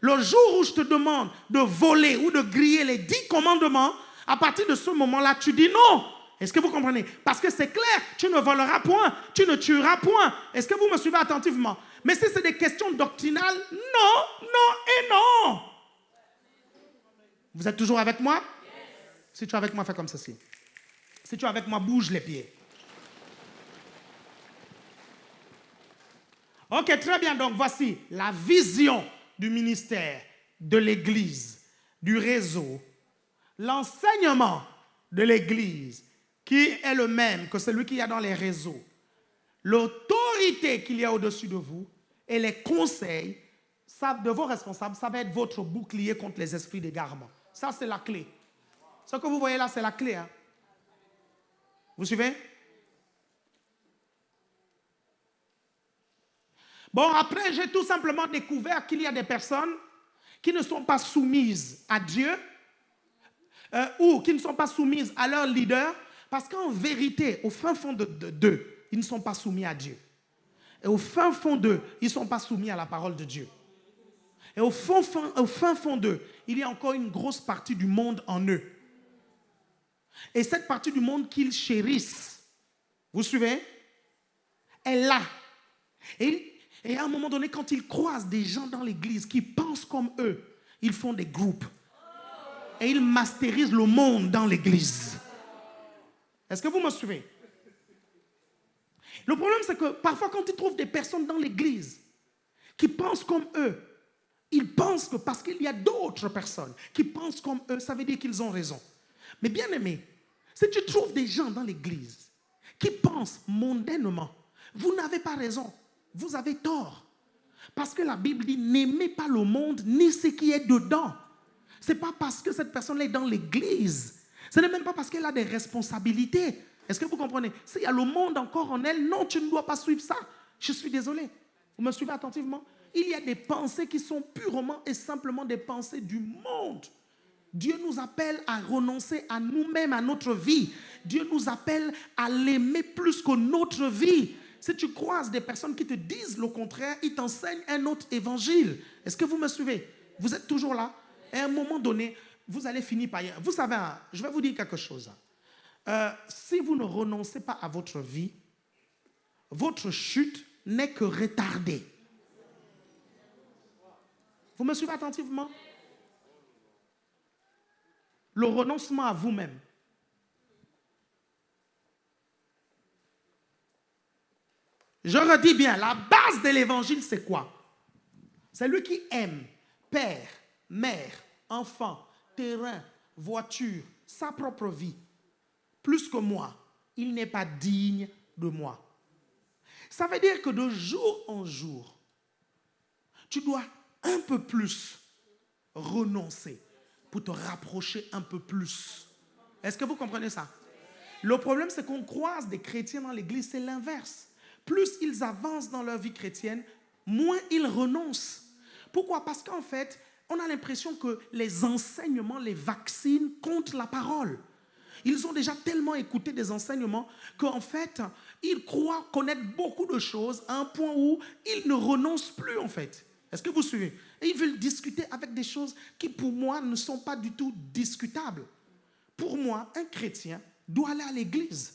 Le jour où je te demande de voler ou de griller les dix commandements, à partir de ce moment-là, tu dis non. Est-ce que vous comprenez? Parce que c'est clair, tu ne voleras point, tu ne tueras point. Est-ce que vous me suivez attentivement? Mais si c'est des questions doctrinales, non, non et non. Vous êtes toujours avec moi? Si tu es avec moi, fais comme ceci. Si tu es avec moi, bouge les pieds. Ok, très bien. Donc voici la vision du ministère, de l'Église, du réseau l'enseignement de l'Église, qui est le même que celui qu'il y a dans les réseaux, l'autorité qu'il y a au-dessus de vous et les conseils de vos responsables, ça va être votre bouclier contre les esprits d'égarement. Ça, c'est la clé. Ce que vous voyez là, c'est la clé. Hein. Vous suivez? Bon, après, j'ai tout simplement découvert qu'il y a des personnes qui ne sont pas soumises à Dieu euh, ou qui ne sont pas soumises à leur leader parce qu'en vérité, au fin fond de d'eux, ils ne sont pas soumis à Dieu. Et au fin fond d'eux, ils ne sont pas soumis à la parole de Dieu. Et au, au fin fond d'eux, il y a encore une grosse partie du monde en eux. Et cette partie du monde qu'ils chérissent, vous suivez, est là. Et, et à un moment donné, quand ils croisent des gens dans l'église qui pensent comme eux, ils font des groupes. Et ils masterisent le monde dans l'église. Est-ce que vous me suivez? Le problème, c'est que parfois, quand ils trouvent des personnes dans l'église qui pensent comme eux, ils pensent que parce qu'il y a d'autres personnes qui pensent comme eux, ça veut dire qu'ils ont raison. Mais bien aimé, si tu trouves des gens dans l'église qui pensent mondainement, vous n'avez pas raison, vous avez tort. Parce que la Bible dit n'aimez pas le monde ni ce qui est dedans. Ce n'est pas parce que cette personne est dans l'église. Ce n'est même pas parce qu'elle a des responsabilités. Est-ce que vous comprenez? S'il y a le monde encore en elle, non, tu ne dois pas suivre ça. Je suis désolé. Vous me suivez attentivement? Il y a des pensées qui sont purement et simplement des pensées du monde. Dieu nous appelle à renoncer à nous-mêmes, à notre vie. Dieu nous appelle à l'aimer plus que notre vie. Si tu croises des personnes qui te disent le contraire, ils t'enseignent un autre évangile. Est-ce que vous me suivez? Vous êtes toujours là? À un moment donné, vous allez finir par... Vous savez, hein, je vais vous dire quelque chose. Euh, si vous ne renoncez pas à votre vie, votre chute n'est que retardée. Vous me suivez attentivement? Le renoncement à vous-même. Je redis bien, la base de l'évangile, c'est quoi? C'est lui qui aime père, mère, enfant, terrain, voiture, sa propre vie, plus que moi. Il n'est pas digne de moi. Ça veut dire que de jour en jour, tu dois un peu plus renoncer pour te rapprocher un peu plus. Est-ce que vous comprenez ça? Le problème, c'est qu'on croise des chrétiens dans l'église, c'est l'inverse. Plus ils avancent dans leur vie chrétienne, moins ils renoncent. Pourquoi? Parce qu'en fait, on a l'impression que les enseignements les vaccinent contre la parole. Ils ont déjà tellement écouté des enseignements qu'en fait, ils croient connaître beaucoup de choses à un point où ils ne renoncent plus en fait. Est-ce que vous suivez? Ils veulent discuter avec des choses qui pour moi ne sont pas du tout discutables. Pour moi, un chrétien doit aller à l'église.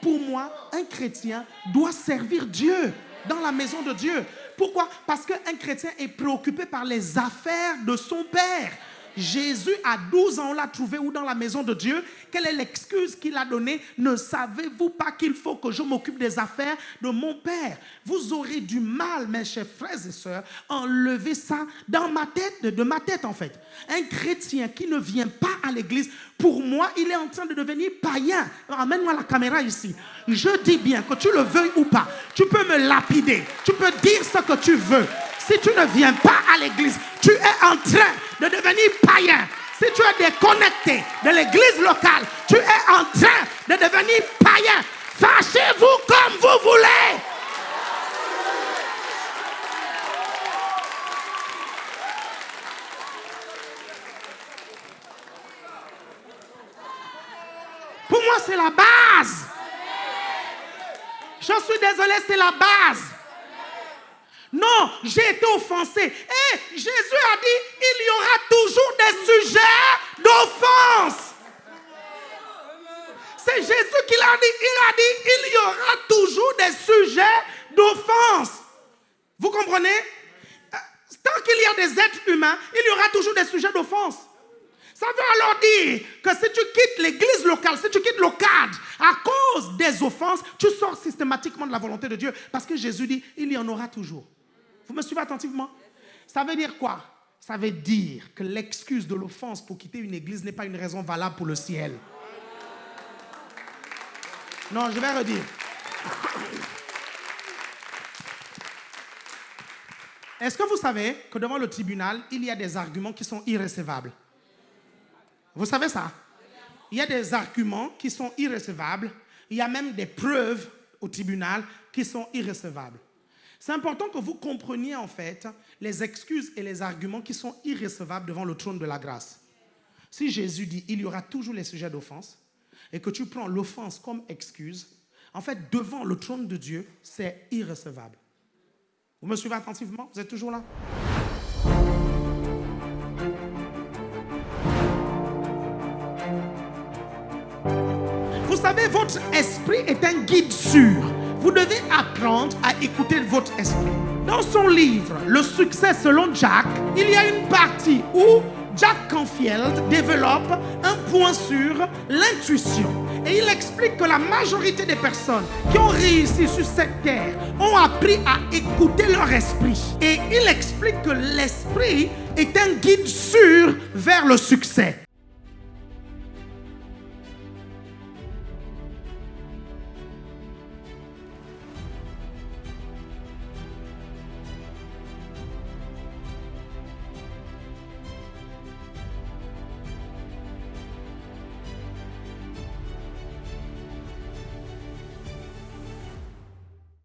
Pour moi, un chrétien doit servir Dieu dans la maison de Dieu. Pourquoi? Parce qu'un chrétien est préoccupé par les affaires de son Père. Jésus, à 12 ans, on l'a trouvé où dans la maison de Dieu? Quelle est l'excuse qu'il a donnée? Ne savez-vous pas qu'il faut que je m'occupe des affaires de mon Père? Vous aurez du mal, mes chers frères et sœurs, à enlever ça dans ma tête, de ma tête en fait. Un chrétien qui ne vient pas à l'église, pour moi, il est en train de devenir païen. Amène-moi la caméra ici. Je dis bien que tu le veuilles ou pas, tu peux me lapider, tu peux dire ce que tu veux si tu ne viens pas à l'église, tu es en train de devenir païen. Si tu es déconnecté de l'église locale, tu es en train de devenir païen. Fâchez-vous comme vous voulez. Pour moi, c'est la base. Je suis désolé, c'est la base. Non, j'ai été offensé. Et eh, Jésus a dit, il y aura toujours des sujets d'offense. C'est Jésus qui l'a dit. Il a dit, il y aura toujours des sujets d'offense. Vous comprenez? Euh, Tant qu'il y a des êtres humains, il y aura toujours des sujets d'offense. Ça veut alors dire que si tu quittes l'église locale, si tu quittes le cadre à cause des offenses, tu sors systématiquement de la volonté de Dieu. Parce que Jésus dit, il y en aura toujours. Vous me suivez attentivement? Ça veut dire quoi? Ça veut dire que l'excuse de l'offense pour quitter une église n'est pas une raison valable pour le ciel. Non, je vais redire. Est-ce que vous savez que devant le tribunal, il y a des arguments qui sont irrécevables? Vous savez ça? Il y a des arguments qui sont irrécevables. Il y a même des preuves au tribunal qui sont irrécevables. C'est important que vous compreniez en fait les excuses et les arguments qui sont irrécevables devant le trône de la grâce. Si Jésus dit il y aura toujours les sujets d'offense et que tu prends l'offense comme excuse, en fait, devant le trône de Dieu, c'est irrécevable. Vous me suivez attentivement? Vous êtes toujours là? Vous savez, votre esprit est un guide sûr. Vous devez apprendre à écouter votre esprit. Dans son livre Le succès selon Jack, il y a une partie où Jack Canfield développe un point sur l'intuition. Et il explique que la majorité des personnes qui ont réussi sur cette terre ont appris à écouter leur esprit. Et il explique que l'esprit est un guide sûr vers le succès.